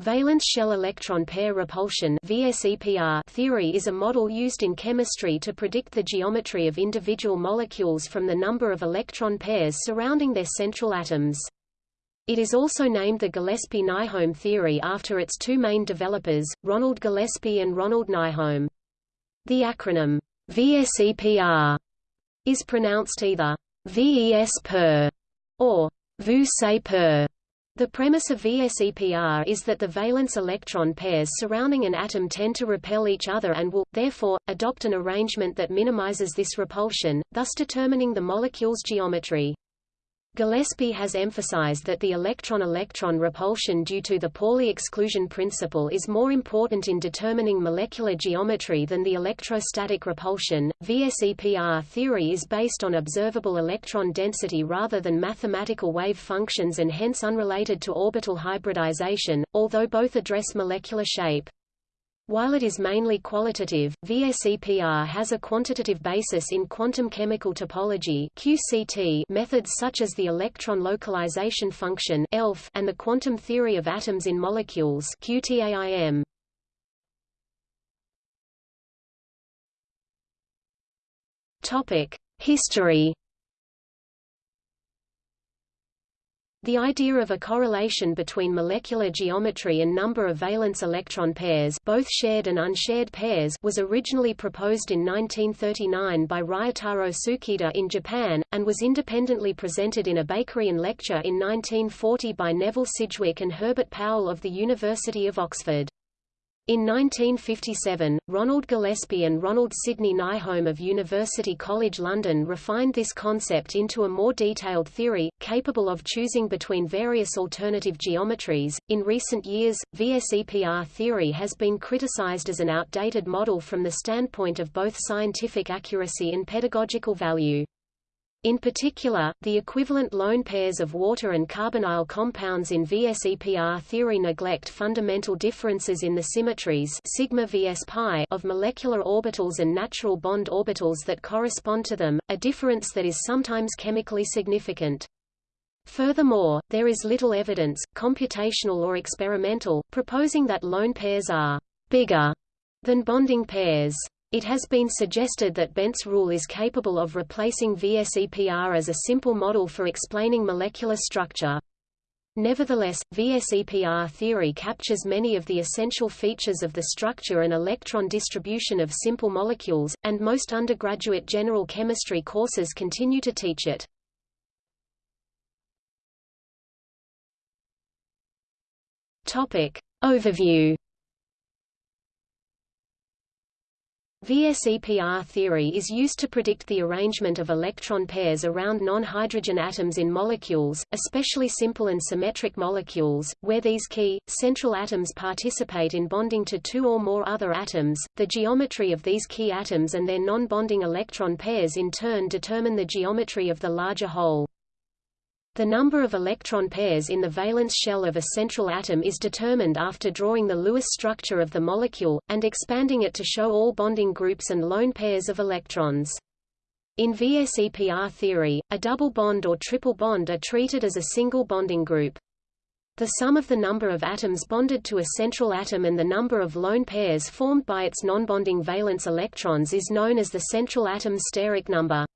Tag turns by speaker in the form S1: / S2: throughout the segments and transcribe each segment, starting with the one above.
S1: Valence shell electron pair repulsion theory is a model used in chemistry to predict the geometry of individual molecules from the number of electron pairs surrounding their central atoms. It is also named the Gillespie-Nyholm theory after its two main developers, Ronald Gillespie and Ronald Nyholm. The acronym VSEPR is pronounced either VES per or VU per the premise of VSEPR is that the valence electron pairs surrounding an atom tend to repel each other and will, therefore, adopt an arrangement that minimizes this repulsion, thus determining the molecule's geometry. Gillespie has emphasized that the electron-electron repulsion due to the Pauli exclusion principle is more important in determining molecular geometry than the electrostatic repulsion. VSEPR theory is based on observable electron density rather than mathematical wave functions and hence unrelated to orbital hybridization, although both address molecular shape. While it is mainly qualitative, VSEPR has a quantitative basis in quantum chemical topology QCT methods such as the electron localization function ELF and the quantum theory of atoms in molecules QTAIM. Topic: History The idea of a correlation between molecular geometry and number of valence electron pairs both shared and unshared pairs was originally proposed in 1939 by Ryotaro Tsuchida in Japan, and was independently presented in a Bakerian lecture in 1940 by Neville Sidgwick and Herbert Powell of the University of Oxford. In 1957, Ronald Gillespie and Ronald Sidney Nyholm of University College London refined this concept into a more detailed theory, capable of choosing between various alternative geometries. In recent years, VSEPR theory has been criticized as an outdated model from the standpoint of both scientific accuracy and pedagogical value. In particular, the equivalent lone pairs of water and carbonyl compounds in VSEPR theory neglect fundamental differences in the symmetries sigma vs pi of molecular orbitals and natural bond orbitals that correspond to them, a difference that is sometimes chemically significant. Furthermore, there is little evidence, computational or experimental, proposing that lone pairs are bigger than bonding pairs. It has been suggested that Bent's rule is capable of replacing VSEPR as a simple model for explaining molecular structure. Nevertheless, VSEPR theory captures many of the essential features of the structure and electron distribution of simple molecules, and most undergraduate general chemistry courses continue to teach it. Topic. Overview VSEPR theory is used to predict the arrangement of electron pairs around non-hydrogen atoms in molecules, especially simple and symmetric molecules, where these key, central atoms participate in bonding to two or more other atoms. The geometry of these key atoms and their non-bonding electron pairs in turn determine the geometry of the larger whole. The number of electron pairs in the valence shell of a central atom is determined after drawing the Lewis structure of the molecule, and expanding it to show all bonding groups and lone pairs of electrons. In VSEPR theory, a double bond or triple bond are treated as a single bonding group. The sum of the number of atoms bonded to a central atom and the number of lone pairs formed by its non-bonding valence electrons is known as the central atom's steric number.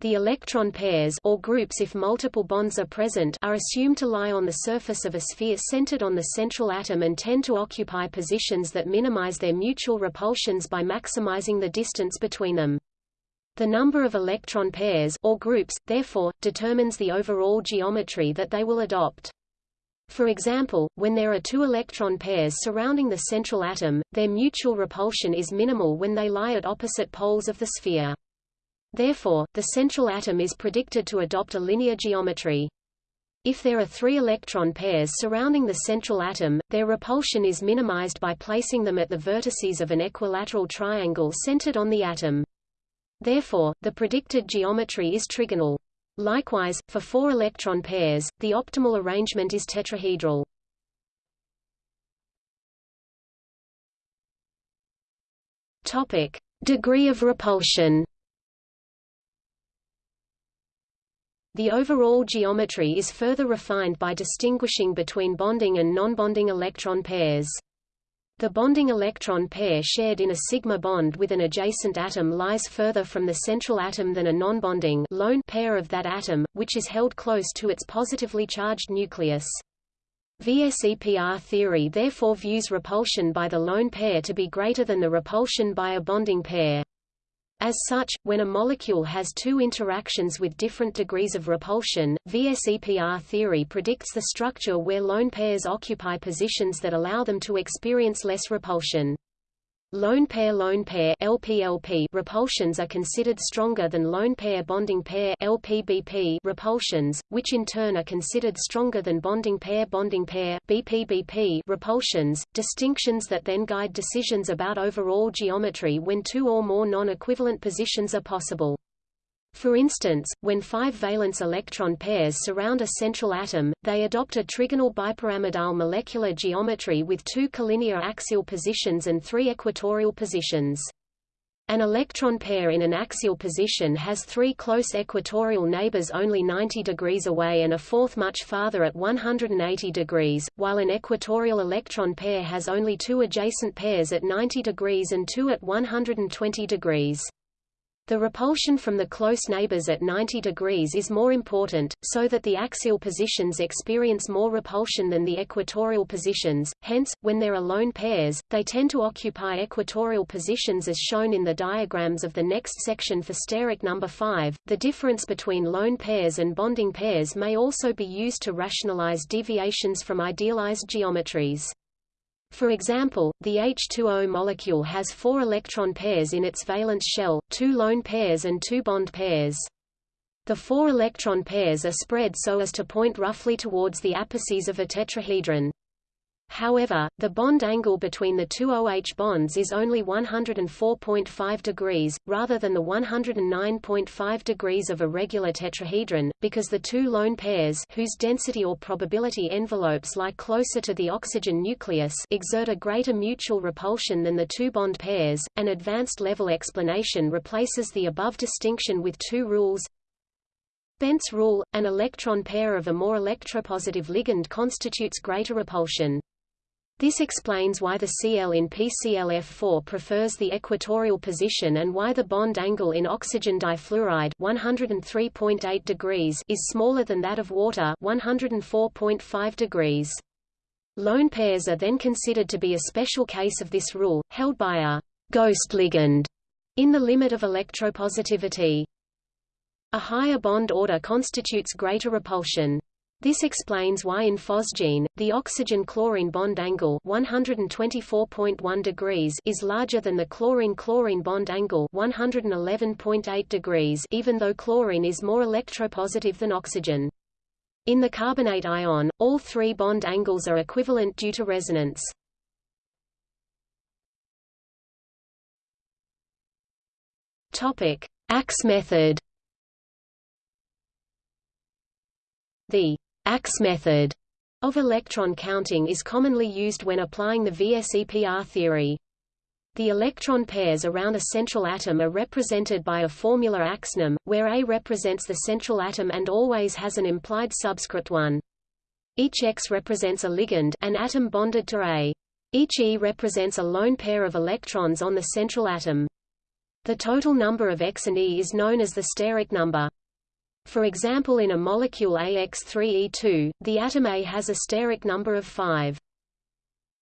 S1: The electron pairs or groups if multiple bonds are present are assumed to lie on the surface of a sphere centered on the central atom and tend to occupy positions that minimize their mutual repulsions by maximizing the distance between them. The number of electron pairs or groups, therefore, determines the overall geometry that they will adopt. For example, when there are two electron pairs surrounding the central atom, their mutual repulsion is minimal when they lie at opposite poles of the sphere. Therefore, the central atom is predicted to adopt a linear geometry. If there are three electron pairs surrounding the central atom, their repulsion is minimized by placing them at the vertices of an equilateral triangle centered on the atom. Therefore, the predicted geometry is trigonal. Likewise, for four electron pairs, the optimal arrangement is tetrahedral. Topic: Degree of repulsion. The overall geometry is further refined by distinguishing between bonding and non-bonding electron pairs. The bonding electron pair shared in a sigma bond with an adjacent atom lies further from the central atom than a non-bonding lone pair of that atom, which is held close to its positively charged nucleus. VSEPR theory therefore views repulsion by the lone pair to be greater than the repulsion by a bonding pair. As such, when a molecule has two interactions with different degrees of repulsion, VSEPR theory predicts the structure where lone pairs occupy positions that allow them to experience less repulsion. Lone pair-lone pair LPLP repulsions are considered stronger than lone pair bonding pair LPBP repulsions, which in turn are considered stronger than bonding pair bonding pair BPBP repulsions, distinctions that then guide decisions about overall geometry when two or more non-equivalent positions are possible. For instance, when five valence electron pairs surround a central atom, they adopt a trigonal bipyramidal molecular geometry with two collinear axial positions and three equatorial positions. An electron pair in an axial position has three close equatorial neighbors only 90 degrees away and a fourth much farther at 180 degrees, while an equatorial electron pair has only two adjacent pairs at 90 degrees and two at 120 degrees. The repulsion from the close neighbors at 90 degrees is more important, so that the axial positions experience more repulsion than the equatorial positions, hence, when there are lone pairs, they tend to occupy equatorial positions as shown in the diagrams of the next section for steric number 5. The difference between lone pairs and bonding pairs may also be used to rationalize deviations from idealized geometries. For example, the H2O molecule has four electron pairs in its valence shell, two lone pairs and two bond pairs. The four electron pairs are spread so as to point roughly towards the apices of a tetrahedron. However, the bond angle between the two OH bonds is only 104.5 degrees, rather than the 109.5 degrees of a regular tetrahedron, because the two lone pairs whose density or probability envelopes lie closer to the oxygen nucleus exert a greater mutual repulsion than the two bond pairs. An advanced level explanation replaces the above distinction with two rules. Bent's rule, an electron pair of a more electropositive ligand constitutes greater repulsion. This explains why the Cl in PClF4 prefers the equatorial position and why the bond angle in oxygen difluoride 103.8 degrees is smaller than that of water 104.5 degrees. Lone pairs are then considered to be a special case of this rule, held by a ghost ligand in the limit of electropositivity. A higher bond order constitutes greater repulsion. This explains why in phosgene, the oxygen-chlorine bond angle 124.1 degrees is larger than the chlorine-chlorine bond angle 111.8 degrees even though chlorine is more electropositive than oxygen. In the carbonate ion, all three bond angles are equivalent due to resonance. Topic: Axe method. The Axe method of electron counting is commonly used when applying the VSEPR theory. The electron pairs around a central atom are represented by a formula AXnEm, where A represents the central atom and always has an implied subscript 1. Each X represents a ligand an atom bonded to A. Each E represents a lone pair of electrons on the central atom. The total number of X and E is known as the steric number. For example in a molecule AX3E2, the atom A has a steric number of 5.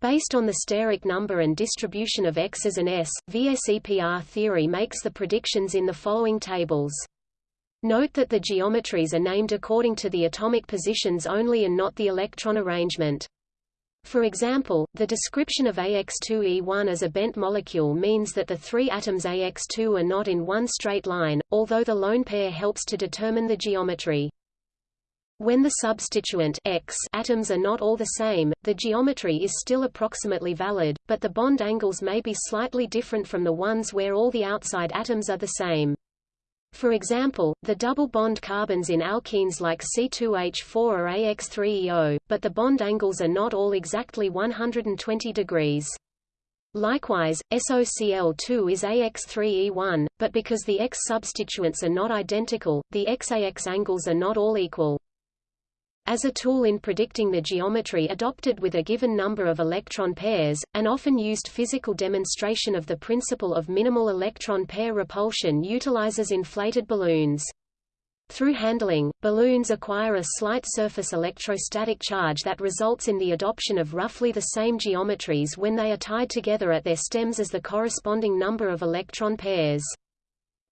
S1: Based on the steric number and distribution of X's and S, VSEPR theory makes the predictions in the following tables. Note that the geometries are named according to the atomic positions only and not the electron arrangement. For example, the description of AX2E1 as a bent molecule means that the three atoms AX2 are not in one straight line, although the lone pair helps to determine the geometry. When the substituent X atoms are not all the same, the geometry is still approximately valid, but the bond angles may be slightly different from the ones where all the outside atoms are the same. For example, the double bond carbons in alkenes like C2H4 are AX3EO, but the bond angles are not all exactly 120 degrees. Likewise, SOCl2 is AX3E1, but because the X substituents are not identical, the XAX angles are not all equal. As a tool in predicting the geometry adopted with a given number of electron pairs, an often used physical demonstration of the principle of minimal electron pair repulsion utilizes inflated balloons. Through handling, balloons acquire a slight surface electrostatic charge that results in the adoption of roughly the same geometries when they are tied together at their stems as the corresponding number of electron pairs.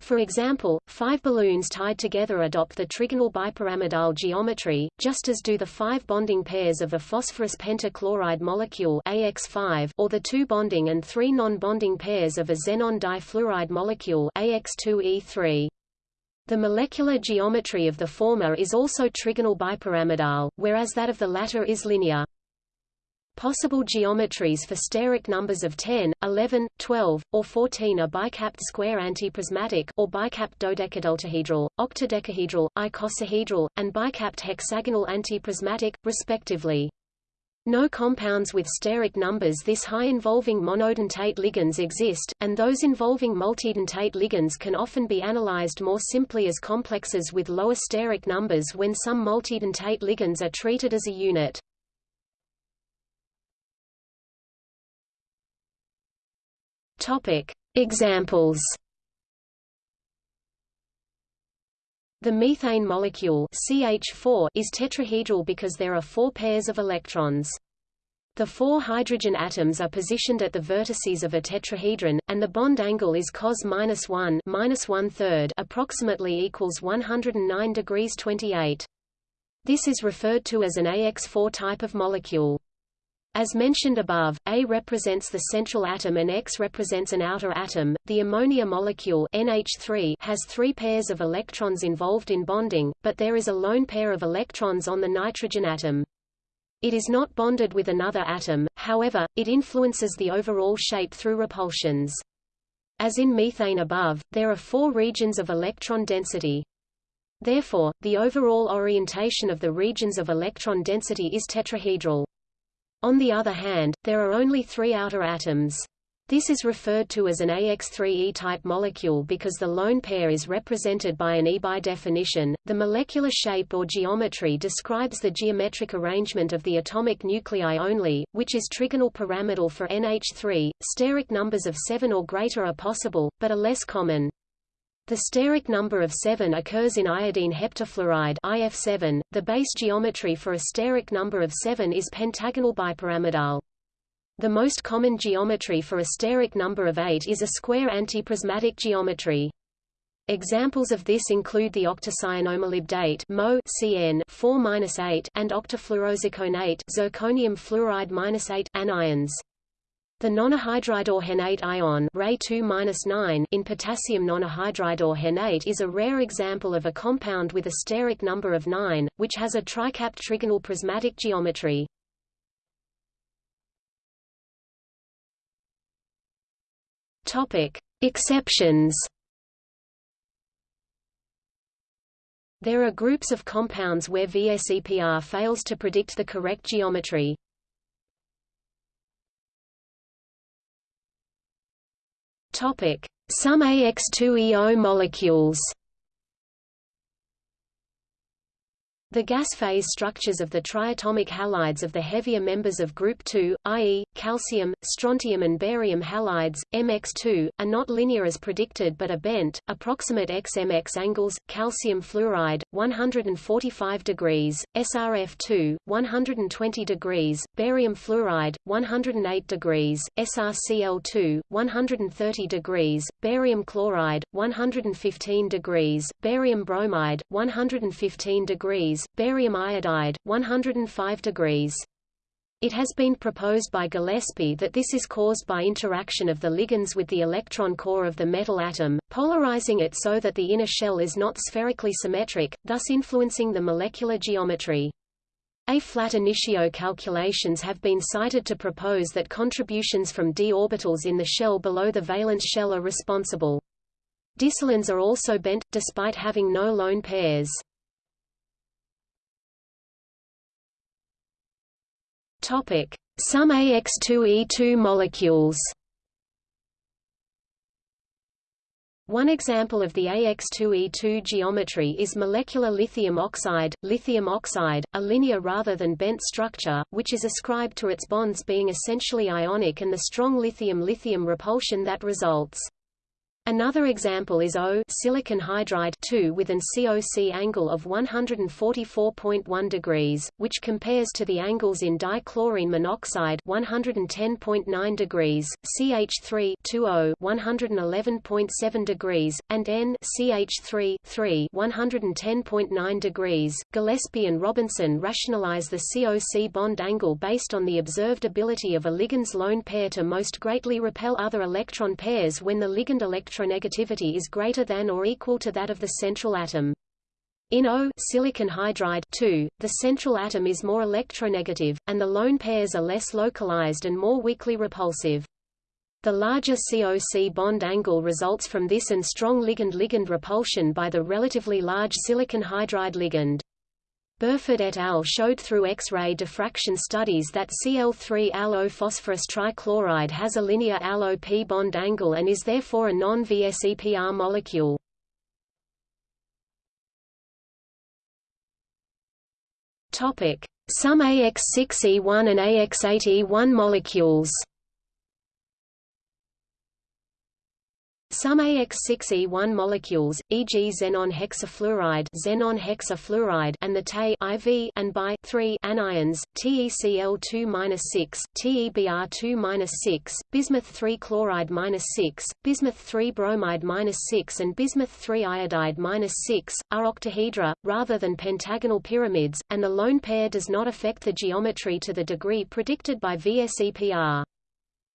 S1: For example, five balloons tied together adopt the trigonal bipyramidal geometry, just as do the five bonding pairs of a phosphorus pentachloride molecule AX5 or the two bonding and three non-bonding pairs of a xenon difluoride molecule AX2E3. The molecular geometry of the former is also trigonal bipyramidal, whereas that of the latter is linear. Possible geometries for steric numbers of 10, 11, 12, or 14 are bicapped square antiprismatic or bicapped dodecadeltahedral, octadecahedral, icosahedral, and bicapped hexagonal antiprismatic, respectively. No compounds with steric numbers this high involving monodentate ligands exist, and those involving multidentate ligands can often be analyzed more simply as complexes with lower steric numbers when some multidentate ligands are treated as a unit. Topic: Examples. The methane molecule CH4 is tetrahedral because there are four pairs of electrons. The four hydrogen atoms are positioned at the vertices of a tetrahedron, and the bond angle is cos minus one minus one third, approximately equals 109 degrees 28. This is referred to as an AX4 type of molecule. As mentioned above, A represents the central atom and X represents an outer atom. The ammonia molecule NH3 has three pairs of electrons involved in bonding, but there is a lone pair of electrons on the nitrogen atom. It is not bonded with another atom, however, it influences the overall shape through repulsions. As in methane above, there are four regions of electron density. Therefore, the overall orientation of the regions of electron density is tetrahedral. On the other hand, there are only three outer atoms. This is referred to as an AX3E-type molecule because the lone pair is represented by an E. By definition, the molecular shape or geometry describes the geometric arrangement of the atomic nuclei only, which is trigonal pyramidal for NH3. Steric numbers of 7 or greater are possible, but are less common. The steric number of 7 occurs in iodine heptafluoride IF7. The base geometry for a steric number of 7 is pentagonal bipyramidal. The most common geometry for a steric number of 8 is a square antiprismatic geometry. Examples of this include the octacyanomolybdate MO CN 4-8 and octafluorozirconate zirconium fluoride-8 anions. The nonahydridorhenate ion Ra2 in potassium nonahydridorhenate is a rare example of a compound with a steric number of 9, which has a tricapped trigonal prismatic geometry. Exceptions. There are groups of compounds where VSEPR fails to predict the correct geometry. Topic: Some AX2EO molecules. The gas phase structures of the triatomic halides of the heavier members of group 2, i.e., calcium, strontium and barium halides, MX2, are not linear as predicted but are bent, approximate XMX angles, calcium fluoride, 145 degrees, SRF2, 120 degrees, barium fluoride, 108 degrees, SRCl2, 130 degrees, barium chloride, 115 degrees, barium bromide, 115 degrees, barium iodide, 105 degrees. It has been proposed by Gillespie that this is caused by interaction of the ligands with the electron core of the metal atom, polarizing it so that the inner shell is not spherically symmetric, thus influencing the molecular geometry. Ab initio calculations have been cited to propose that contributions from d orbitals in the shell below the valence shell are responsible. Disilynes are also bent, despite having no lone pairs. Topic: Some AX2E2 molecules. One example of the AX2E2 geometry is molecular lithium oxide, lithium oxide, a linear rather than bent structure, which is ascribed to its bonds being essentially ionic and the strong lithium-lithium repulsion that results. Another example is O silicon hydride 2 with an COC angle of 144.1 degrees, which compares to the angles in dichlorine monoxide 110.9 degrees, CH3 2O 111.7 degrees, and N CH3 3 110.9 degrees. Gillespie and Robinson rationalize the COC bond angle based on the observed ability of a ligand's lone pair to most greatly repel other electron pairs when the ligand electron electronegativity is greater than or equal to that of the central atom. In O silicon hydride 2, the central atom is more electronegative, and the lone pairs are less localized and more weakly repulsive. The larger COC bond angle results from this and strong ligand-ligand repulsion by the relatively large silicon hydride ligand. Burford et al. showed through X-ray diffraction studies that Cl3-Al phosphorus trichloride has a linear Al-O-P bond angle and is therefore a non-VSEPR molecule. Some AX6E1 and AX8E1 molecules Some AX6E1 molecules, e.g. xenon hexafluoride, xenon hexafluoride and the Te IV and bi 3 anions, TeCl2-6, TeBr2-6, bismuth-3 chloride-6, bismuth-3 bromide-6 and bismuth-3 iodide-6, are octahedra, rather than pentagonal pyramids, and the lone pair does not affect the geometry to the degree predicted by VSEPR.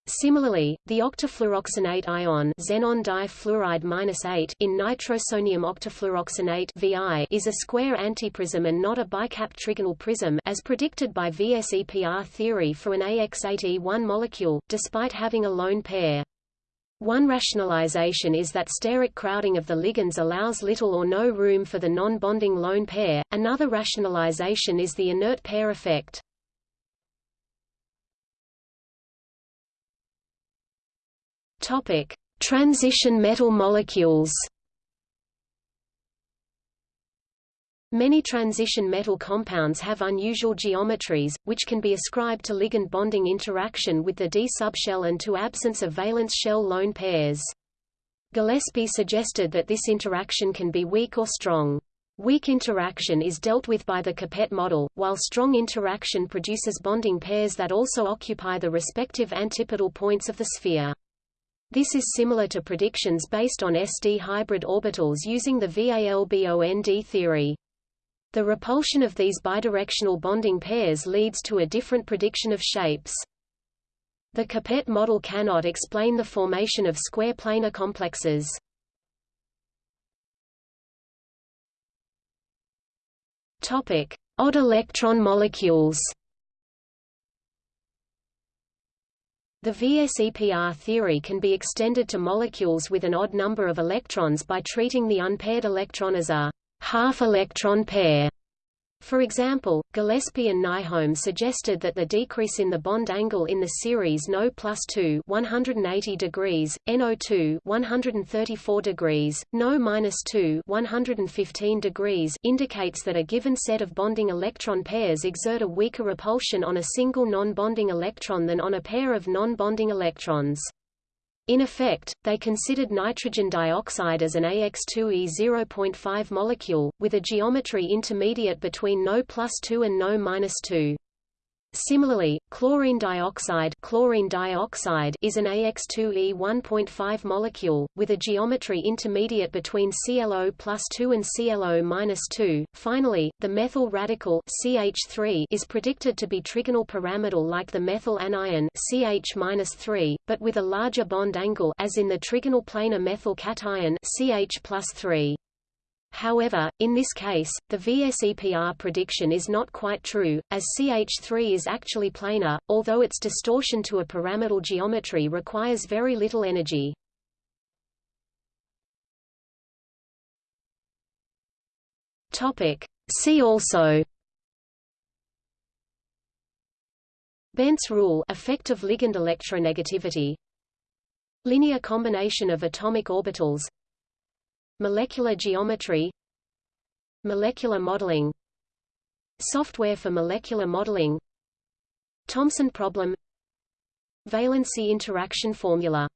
S1: Similarly, the octafluoroxenate ion xenon difluoride-8 in nitrosonium octafluoroxenate VI is a square antiprism and not a bicap trigonal prism as predicted by VSEPR theory for an AX8E1 molecule, despite having a lone pair. One rationalization is that steric crowding of the ligands allows little or no room for the non-bonding lone pair, another rationalization is the inert pair effect. Topic: Transition metal molecules. Many transition metal compounds have unusual geometries, which can be ascribed to ligand bonding interaction with the D subshell and to absence of valence shell lone pairs. Gillespie suggested that this interaction can be weak or strong. Weak interaction is dealt with by the Kepert model, while strong interaction produces bonding pairs that also occupy the respective antipodal points of the sphere. This is similar to predictions based on SD hybrid orbitals using the VALBOND theory. The repulsion of these bidirectional bonding pairs leads to a different prediction of shapes. The Kepert model cannot explain the formation of square planar complexes. Topic: Odd electron molecules. The VSEPR theory can be extended to molecules with an odd number of electrons by treating the unpaired electron as a half-electron pair. For example, Gillespie and Nyholm suggested that the decrease in the bond angle in the series No plus 2 180 degrees, NO2 134 degrees, No minus 2 115 degrees indicates that a given set of bonding electron pairs exert a weaker repulsion on a single non-bonding electron than on a pair of non-bonding electrons. In effect, they considered nitrogen dioxide as an AX2E 0.5 molecule, with a geometry intermediate between No plus 2 and No minus 2. Similarly, chlorine dioxide, chlorine dioxide is an AX2E 1.5 molecule, with a geometry intermediate between ClO plus 2 and ClO minus 2. Finally, the methyl radical CH3 is predicted to be trigonal pyramidal like the methyl anion CH minus 3, but with a larger bond angle as in the trigonal planar methyl cation CH plus 3. However, in this case, the VSEPR prediction is not quite true, as CH3 is actually planar, although its distortion to a pyramidal geometry requires very little energy. See also Bent's rule effect of ligand electronegativity. Linear combination of atomic orbitals Molecular geometry Molecular modeling Software for molecular modeling Thomson problem Valency interaction formula